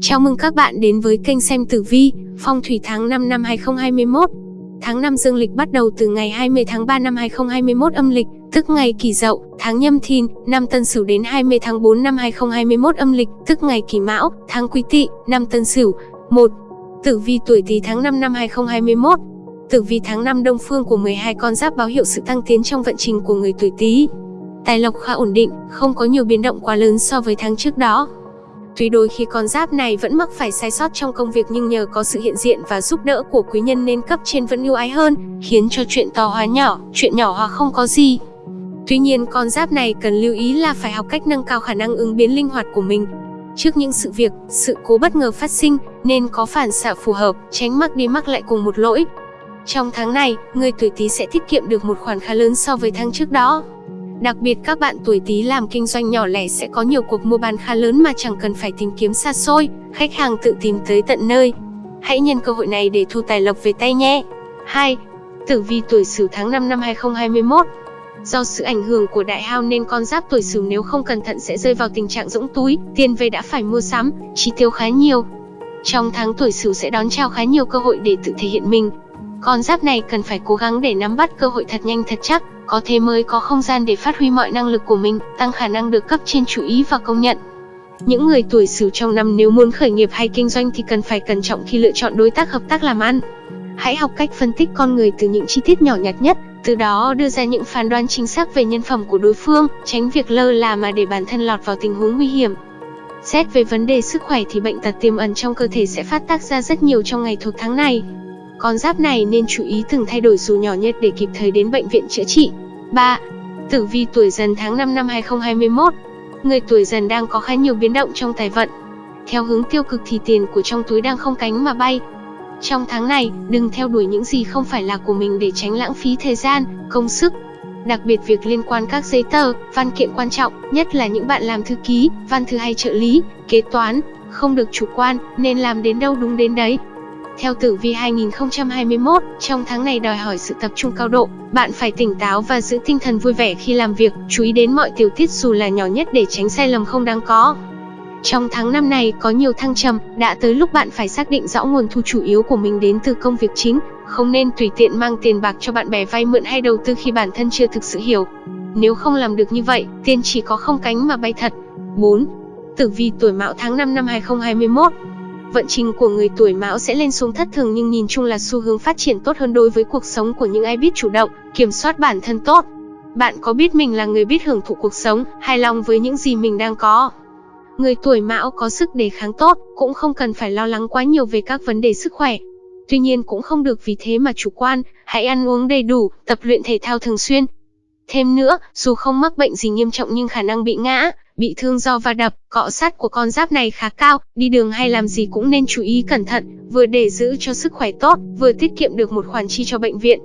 Chào mừng các bạn đến với kênh xem tử vi, phong thủy tháng 5 năm 2021. Tháng 5 dương lịch bắt đầu từ ngày 20 tháng 3 năm 2021 âm lịch, tức ngày Kỷ Dậu, tháng Nhâm Thìn, năm Tân Sửu đến 20 tháng 4 năm 2021 âm lịch, tức ngày Kỷ Mão, tháng Quý Tỵ, năm Tân Sửu. 1. Tử vi tuổi Tý tháng 5 năm 2021. Tử vi tháng 5 đông phương của 12 con giáp báo hiệu sự tăng tiến trong vận trình của người tuổi Tý. Tài lộc khá ổn định, không có nhiều biến động quá lớn so với tháng trước đó. Tuy đôi khi con giáp này vẫn mắc phải sai sót trong công việc nhưng nhờ có sự hiện diện và giúp đỡ của quý nhân nên cấp trên vẫn ưu ái hơn, khiến cho chuyện to hóa nhỏ, chuyện nhỏ hóa không có gì. Tuy nhiên con giáp này cần lưu ý là phải học cách nâng cao khả năng ứng biến linh hoạt của mình. Trước những sự việc, sự cố bất ngờ phát sinh, nên có phản xạ phù hợp, tránh mắc đi mắc lại cùng một lỗi. Trong tháng này, người tuổi Tý sẽ tiết kiệm được một khoản khá lớn so với tháng trước đó. Đặc biệt các bạn tuổi Tý làm kinh doanh nhỏ lẻ sẽ có nhiều cuộc mua bán khá lớn mà chẳng cần phải tìm kiếm xa xôi, khách hàng tự tìm tới tận nơi. Hãy nhân cơ hội này để thu tài lộc về tay nhé. 2. Tử vi tuổi Sửu tháng 5 năm 2021. Do sự ảnh hưởng của đại hao nên con giáp tuổi Sửu nếu không cẩn thận sẽ rơi vào tình trạng rỗng túi, tiền về đã phải mua sắm, chi tiêu khá nhiều. Trong tháng tuổi Sửu sẽ đón chào khá nhiều cơ hội để tự thể hiện mình. Con giáp này cần phải cố gắng để nắm bắt cơ hội thật nhanh thật chắc, có thế mới có không gian để phát huy mọi năng lực của mình, tăng khả năng được cấp trên chú ý và công nhận. Những người tuổi Sửu trong năm nếu muốn khởi nghiệp hay kinh doanh thì cần phải cẩn trọng khi lựa chọn đối tác hợp tác làm ăn. Hãy học cách phân tích con người từ những chi tiết nhỏ nhặt nhất, từ đó đưa ra những phán đoán chính xác về nhân phẩm của đối phương, tránh việc lơ là mà để bản thân lọt vào tình huống nguy hiểm. Xét về vấn đề sức khỏe thì bệnh tật tiềm ẩn trong cơ thể sẽ phát tác ra rất nhiều trong ngày thuộc tháng này. Con giáp này nên chú ý từng thay đổi dù nhỏ nhất để kịp thời đến bệnh viện chữa trị. 3. Tử vi tuổi dần tháng 5 năm 2021 Người tuổi dần đang có khá nhiều biến động trong tài vận. Theo hướng tiêu cực thì tiền của trong túi đang không cánh mà bay. Trong tháng này, đừng theo đuổi những gì không phải là của mình để tránh lãng phí thời gian, công sức. Đặc biệt việc liên quan các giấy tờ, văn kiện quan trọng, nhất là những bạn làm thư ký, văn thư hay trợ lý, kế toán, không được chủ quan, nên làm đến đâu đúng đến đấy. Theo tử vi 2021, trong tháng này đòi hỏi sự tập trung cao độ, bạn phải tỉnh táo và giữ tinh thần vui vẻ khi làm việc, chú ý đến mọi tiểu tiết dù là nhỏ nhất để tránh sai lầm không đáng có. Trong tháng năm này có nhiều thăng trầm, đã tới lúc bạn phải xác định rõ nguồn thu chủ yếu của mình đến từ công việc chính, không nên tùy tiện mang tiền bạc cho bạn bè vay mượn hay đầu tư khi bản thân chưa thực sự hiểu. Nếu không làm được như vậy, tiền chỉ có không cánh mà bay thật. 4. Tử vi tuổi Mão tháng 5 năm 2021 vận trình của người tuổi mão sẽ lên xuống thất thường nhưng nhìn chung là xu hướng phát triển tốt hơn đối với cuộc sống của những ai biết chủ động, kiểm soát bản thân tốt. Bạn có biết mình là người biết hưởng thụ cuộc sống, hài lòng với những gì mình đang có. Người tuổi mão có sức đề kháng tốt, cũng không cần phải lo lắng quá nhiều về các vấn đề sức khỏe. Tuy nhiên cũng không được vì thế mà chủ quan, hãy ăn uống đầy đủ, tập luyện thể thao thường xuyên. Thêm nữa, dù không mắc bệnh gì nghiêm trọng nhưng khả năng bị ngã, bị thương do va đập, cọ sát của con giáp này khá cao, đi đường hay làm gì cũng nên chú ý cẩn thận, vừa để giữ cho sức khỏe tốt, vừa tiết kiệm được một khoản chi cho bệnh viện.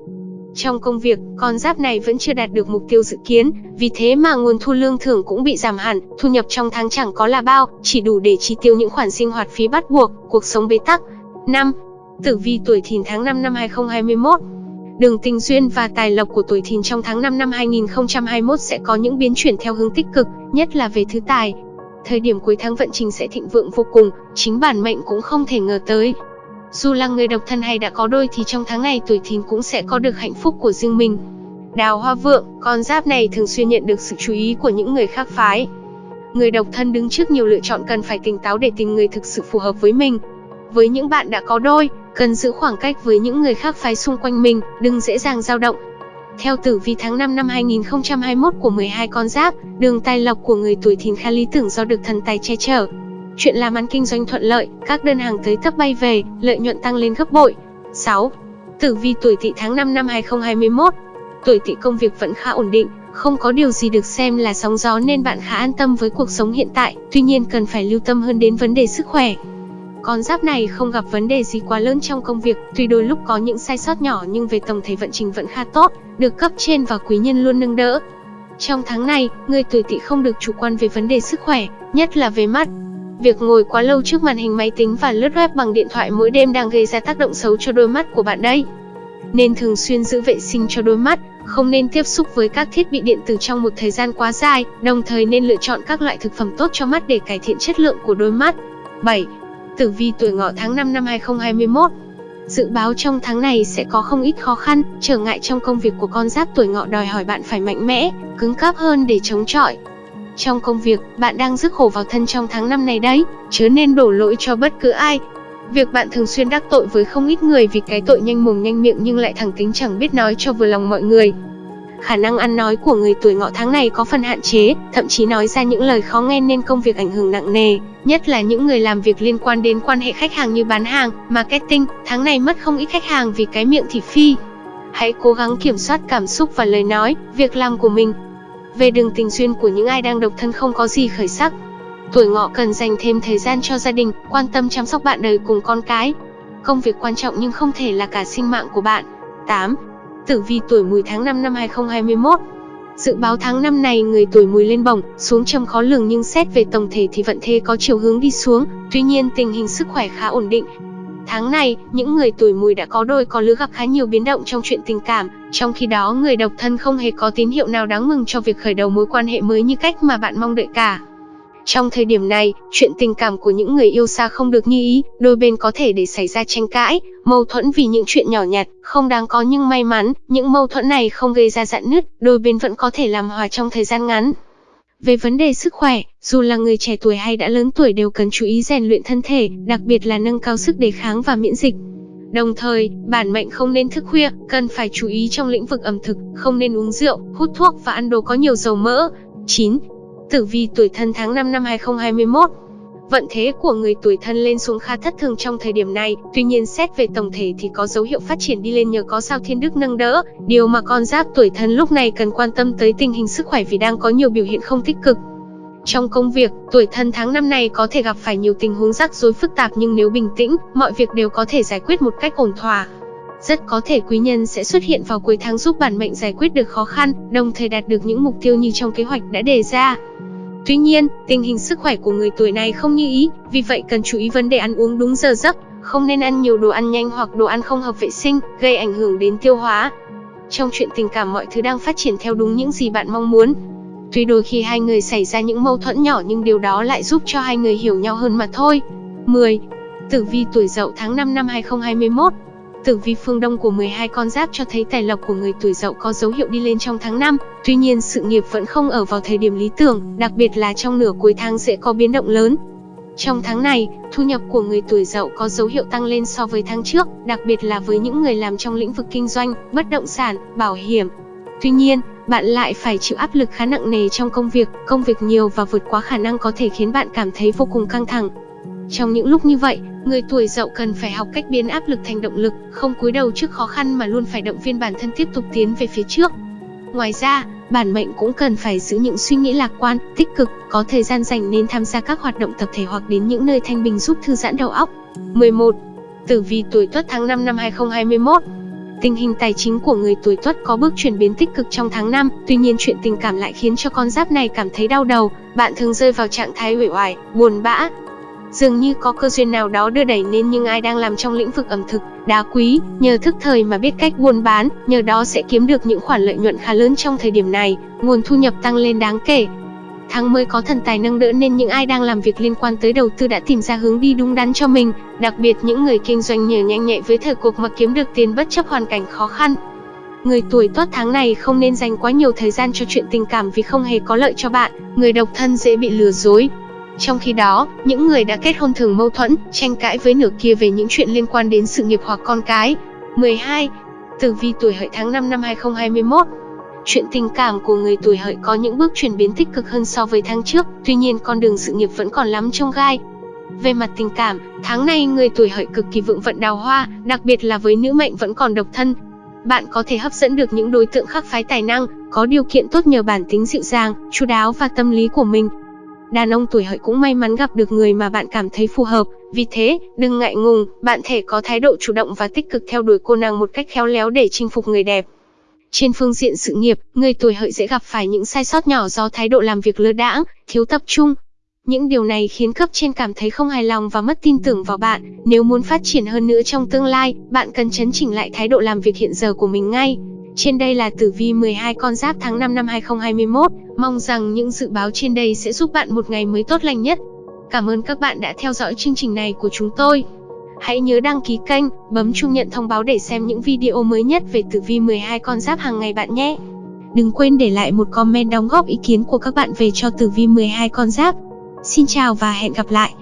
Trong công việc, con giáp này vẫn chưa đạt được mục tiêu dự kiến, vì thế mà nguồn thu lương thưởng cũng bị giảm hẳn, thu nhập trong tháng chẳng có là bao, chỉ đủ để chi tiêu những khoản sinh hoạt phí bắt buộc, cuộc sống bế tắc. 5. Tử vi tuổi Thìn tháng 5 năm 2021 Đường tình duyên và tài lộc của tuổi thìn trong tháng 5 năm 2021 sẽ có những biến chuyển theo hướng tích cực, nhất là về thứ tài. Thời điểm cuối tháng vận trình sẽ thịnh vượng vô cùng, chính bản mệnh cũng không thể ngờ tới. Dù là người độc thân hay đã có đôi thì trong tháng này tuổi thìn cũng sẽ có được hạnh phúc của riêng mình. Đào hoa vượng, con giáp này thường xuyên nhận được sự chú ý của những người khác phái. Người độc thân đứng trước nhiều lựa chọn cần phải tỉnh táo để tìm người thực sự phù hợp với mình. Với những bạn đã có đôi, cần giữ khoảng cách với những người khác phái xung quanh mình, đừng dễ dàng dao động. Theo tử vi tháng 5 năm 2021 của 12 con giáp, đường tài lộc của người tuổi thìn khá lý tưởng do được thần tài che chở. Chuyện làm ăn kinh doanh thuận lợi, các đơn hàng tới tấp bay về, lợi nhuận tăng lên gấp bội. 6. Tử vi tuổi tỵ tháng 5 năm 2021 Tuổi tỵ công việc vẫn khá ổn định, không có điều gì được xem là sóng gió nên bạn khá an tâm với cuộc sống hiện tại, tuy nhiên cần phải lưu tâm hơn đến vấn đề sức khỏe. Con giáp này không gặp vấn đề gì quá lớn trong công việc, tuy đôi lúc có những sai sót nhỏ nhưng về tổng thể vận trình vẫn khá tốt, được cấp trên và quý nhân luôn nâng đỡ. Trong tháng này, người tuổi tỵ không được chủ quan về vấn đề sức khỏe, nhất là về mắt. Việc ngồi quá lâu trước màn hình máy tính và lướt web bằng điện thoại mỗi đêm đang gây ra tác động xấu cho đôi mắt của bạn đây. Nên thường xuyên giữ vệ sinh cho đôi mắt, không nên tiếp xúc với các thiết bị điện tử trong một thời gian quá dài, đồng thời nên lựa chọn các loại thực phẩm tốt cho mắt để cải thiện chất lượng của đôi mắt. 7. Tử vi tuổi ngọ tháng 5 năm 2021 Dự báo trong tháng này sẽ có không ít khó khăn, trở ngại trong công việc của con giáp tuổi ngọ đòi hỏi bạn phải mạnh mẽ, cứng cáp hơn để chống chọi. Trong công việc, bạn đang rước khổ vào thân trong tháng năm này đấy, chớ nên đổ lỗi cho bất cứ ai. Việc bạn thường xuyên đắc tội với không ít người vì cái tội nhanh mồm nhanh miệng nhưng lại thẳng tính chẳng biết nói cho vừa lòng mọi người. Khả năng ăn nói của người tuổi ngọ tháng này có phần hạn chế, thậm chí nói ra những lời khó nghe nên công việc ảnh hưởng nặng nề, nhất là những người làm việc liên quan đến quan hệ khách hàng như bán hàng, marketing, tháng này mất không ít khách hàng vì cái miệng thị phi. Hãy cố gắng kiểm soát cảm xúc và lời nói, việc làm của mình. Về đường tình duyên của những ai đang độc thân không có gì khởi sắc. Tuổi ngọ cần dành thêm thời gian cho gia đình, quan tâm chăm sóc bạn đời cùng con cái. Công việc quan trọng nhưng không thể là cả sinh mạng của bạn. 8. Tử vi tuổi mùi tháng 5 năm 2021 Dự báo tháng năm này người tuổi mùi lên bổng, xuống trầm khó lường nhưng xét về tổng thể thì vận thế có chiều hướng đi xuống, tuy nhiên tình hình sức khỏe khá ổn định. Tháng này, những người tuổi mùi đã có đôi có lứa gặp khá nhiều biến động trong chuyện tình cảm, trong khi đó người độc thân không hề có tín hiệu nào đáng mừng cho việc khởi đầu mối quan hệ mới như cách mà bạn mong đợi cả. Trong thời điểm này, chuyện tình cảm của những người yêu xa không được như ý, đôi bên có thể để xảy ra tranh cãi, mâu thuẫn vì những chuyện nhỏ nhặt, không đáng có nhưng may mắn, những mâu thuẫn này không gây ra dạn nứt, đôi bên vẫn có thể làm hòa trong thời gian ngắn. Về vấn đề sức khỏe, dù là người trẻ tuổi hay đã lớn tuổi đều cần chú ý rèn luyện thân thể, đặc biệt là nâng cao sức đề kháng và miễn dịch. Đồng thời, bản mệnh không nên thức khuya, cần phải chú ý trong lĩnh vực ẩm thực, không nên uống rượu, hút thuốc và ăn đồ có nhiều dầu mỡ. 9. Tử vi tuổi thân tháng 5 năm 2021 Vận thế của người tuổi thân lên xuống khá thất thường trong thời điểm này, tuy nhiên xét về tổng thể thì có dấu hiệu phát triển đi lên nhờ có sao thiên đức nâng đỡ, điều mà con giáp tuổi thân lúc này cần quan tâm tới tình hình sức khỏe vì đang có nhiều biểu hiện không tích cực. Trong công việc, tuổi thân tháng năm này có thể gặp phải nhiều tình huống rắc rối phức tạp nhưng nếu bình tĩnh, mọi việc đều có thể giải quyết một cách ổn thỏa. Rất có thể quý nhân sẽ xuất hiện vào cuối tháng giúp bản mệnh giải quyết được khó khăn, đồng thời đạt được những mục tiêu như trong kế hoạch đã đề ra. Tuy nhiên, tình hình sức khỏe của người tuổi này không như ý, vì vậy cần chú ý vấn đề ăn uống đúng giờ giấc, không nên ăn nhiều đồ ăn nhanh hoặc đồ ăn không hợp vệ sinh, gây ảnh hưởng đến tiêu hóa. Trong chuyện tình cảm mọi thứ đang phát triển theo đúng những gì bạn mong muốn. Tuy đôi khi hai người xảy ra những mâu thuẫn nhỏ nhưng điều đó lại giúp cho hai người hiểu nhau hơn mà thôi. 10. Tử vi tuổi Dậu tháng 5 năm 2021 Tử vi phương Đông của 12 con giáp cho thấy tài lộc của người tuổi Dậu có dấu hiệu đi lên trong tháng 5, tuy nhiên sự nghiệp vẫn không ở vào thời điểm lý tưởng, đặc biệt là trong nửa cuối tháng sẽ có biến động lớn. Trong tháng này, thu nhập của người tuổi Dậu có dấu hiệu tăng lên so với tháng trước, đặc biệt là với những người làm trong lĩnh vực kinh doanh, bất động sản, bảo hiểm. Tuy nhiên, bạn lại phải chịu áp lực khá nặng nề trong công việc, công việc nhiều và vượt quá khả năng có thể khiến bạn cảm thấy vô cùng căng thẳng. Trong những lúc như vậy, người tuổi dậu cần phải học cách biến áp lực thành động lực, không cúi đầu trước khó khăn mà luôn phải động viên bản thân tiếp tục tiến về phía trước. Ngoài ra, bản mệnh cũng cần phải giữ những suy nghĩ lạc quan, tích cực, có thời gian dành nên tham gia các hoạt động tập thể hoặc đến những nơi thanh bình giúp thư giãn đầu óc. 11. Tử vi tuổi Tuất tháng 5 năm 2021 Tình hình tài chính của người tuổi Tuất có bước chuyển biến tích cực trong tháng 5, tuy nhiên chuyện tình cảm lại khiến cho con giáp này cảm thấy đau đầu, bạn thường rơi vào trạng thái uể oải, buồn bã, Dường như có cơ duyên nào đó đưa đẩy nên những ai đang làm trong lĩnh vực ẩm thực, đá quý, nhờ thức thời mà biết cách buôn bán, nhờ đó sẽ kiếm được những khoản lợi nhuận khá lớn trong thời điểm này, nguồn thu nhập tăng lên đáng kể. Tháng mới có thần tài nâng đỡ nên những ai đang làm việc liên quan tới đầu tư đã tìm ra hướng đi đúng đắn cho mình, đặc biệt những người kinh doanh nhờ nhanh nhẹ với thời cuộc mà kiếm được tiền bất chấp hoàn cảnh khó khăn. Người tuổi tốt tháng này không nên dành quá nhiều thời gian cho chuyện tình cảm vì không hề có lợi cho bạn, người độc thân dễ bị lừa dối, trong khi đó, những người đã kết hôn thường mâu thuẫn, tranh cãi với nửa kia về những chuyện liên quan đến sự nghiệp hoặc con cái. 12. Tử vi tuổi hợi tháng 5 năm 2021 Chuyện tình cảm của người tuổi hợi có những bước chuyển biến tích cực hơn so với tháng trước, tuy nhiên con đường sự nghiệp vẫn còn lắm trông gai. Về mặt tình cảm, tháng này người tuổi hợi cực kỳ vượng vận đào hoa, đặc biệt là với nữ mệnh vẫn còn độc thân. Bạn có thể hấp dẫn được những đối tượng khác phái tài năng, có điều kiện tốt nhờ bản tính dịu dàng, chu đáo và tâm lý của mình. Đàn ông tuổi hợi cũng may mắn gặp được người mà bạn cảm thấy phù hợp, vì thế, đừng ngại ngùng, bạn thể có thái độ chủ động và tích cực theo đuổi cô nàng một cách khéo léo để chinh phục người đẹp. Trên phương diện sự nghiệp, người tuổi hợi dễ gặp phải những sai sót nhỏ do thái độ làm việc lơ đãng, thiếu tập trung. Những điều này khiến cấp trên cảm thấy không hài lòng và mất tin tưởng vào bạn. Nếu muốn phát triển hơn nữa trong tương lai, bạn cần chấn chỉnh lại thái độ làm việc hiện giờ của mình ngay. Trên đây là tử vi 12 con giáp tháng 5 năm 2021, mong rằng những dự báo trên đây sẽ giúp bạn một ngày mới tốt lành nhất. Cảm ơn các bạn đã theo dõi chương trình này của chúng tôi. Hãy nhớ đăng ký kênh, bấm chuông nhận thông báo để xem những video mới nhất về tử vi 12 con giáp hàng ngày bạn nhé. Đừng quên để lại một comment đóng góp ý kiến của các bạn về cho tử vi 12 con giáp. Xin chào và hẹn gặp lại.